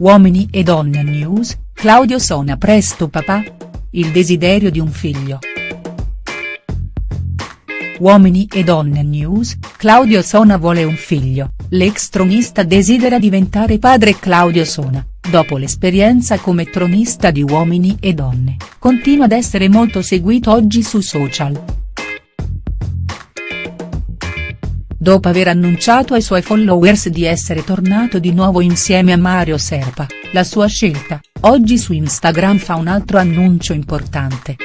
Uomini e donne news, Claudio Sona presto papà? Il desiderio di un figlio. Uomini e donne news, Claudio Sona vuole un figlio, l'ex tronista desidera diventare padre Claudio Sona, dopo l'esperienza come tronista di Uomini e donne, continua ad essere molto seguito oggi su social. Dopo aver annunciato ai suoi followers di essere tornato di nuovo insieme a Mario Serpa, la sua scelta, oggi su Instagram fa un altro annuncio importante.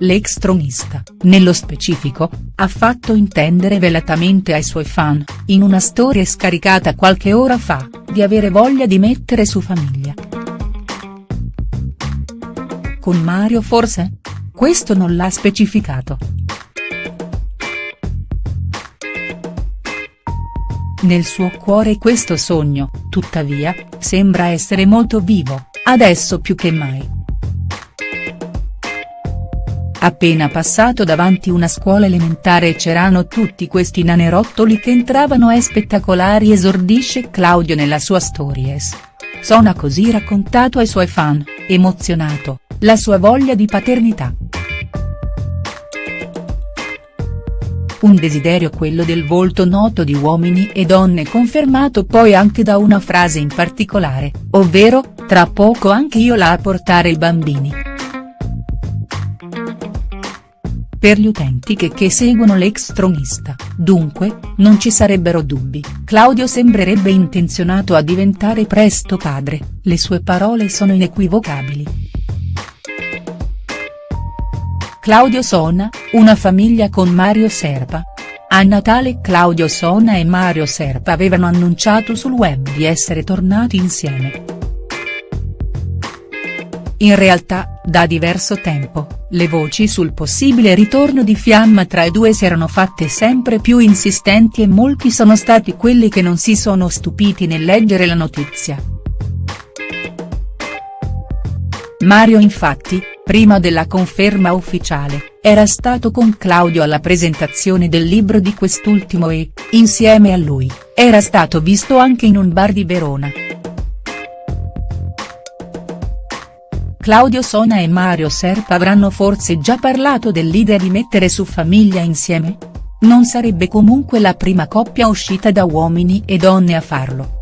L'ex tronista, nello specifico, ha fatto intendere velatamente ai suoi fan, in una storia scaricata qualche ora fa, di avere voglia di mettere su famiglia. Con Mario forse? Questo non l'ha specificato. Nel suo cuore questo sogno, tuttavia, sembra essere molto vivo, adesso più che mai. Appena passato davanti una scuola elementare c'erano tutti questi nanerottoli che entravano e spettacolari esordisce Claudio nella sua stories. Sona così raccontato ai suoi fan, emozionato, la sua voglia di paternità. Un desiderio quello del volto noto di uomini e donne confermato poi anche da una frase in particolare, ovvero, tra poco anche io là a portare i bambini. Per gli utenti che, che seguono l'ex tronista, dunque, non ci sarebbero dubbi, Claudio sembrerebbe intenzionato a diventare presto padre, le sue parole sono inequivocabili. Claudio Sona, una famiglia con Mario Serpa. A Natale Claudio Sona e Mario Serpa avevano annunciato sul web di essere tornati insieme. In realtà, da diverso tempo, le voci sul possibile ritorno di fiamma tra i due si erano fatte sempre più insistenti e molti sono stati quelli che non si sono stupiti nel leggere la notizia. Mario infatti, prima della conferma ufficiale, era stato con Claudio alla presentazione del libro di quest'ultimo e, insieme a lui, era stato visto anche in un bar di Verona. Claudio Sona e Mario Serpa avranno forse già parlato dell'idea di mettere su famiglia insieme? Non sarebbe comunque la prima coppia uscita da Uomini e Donne a farlo.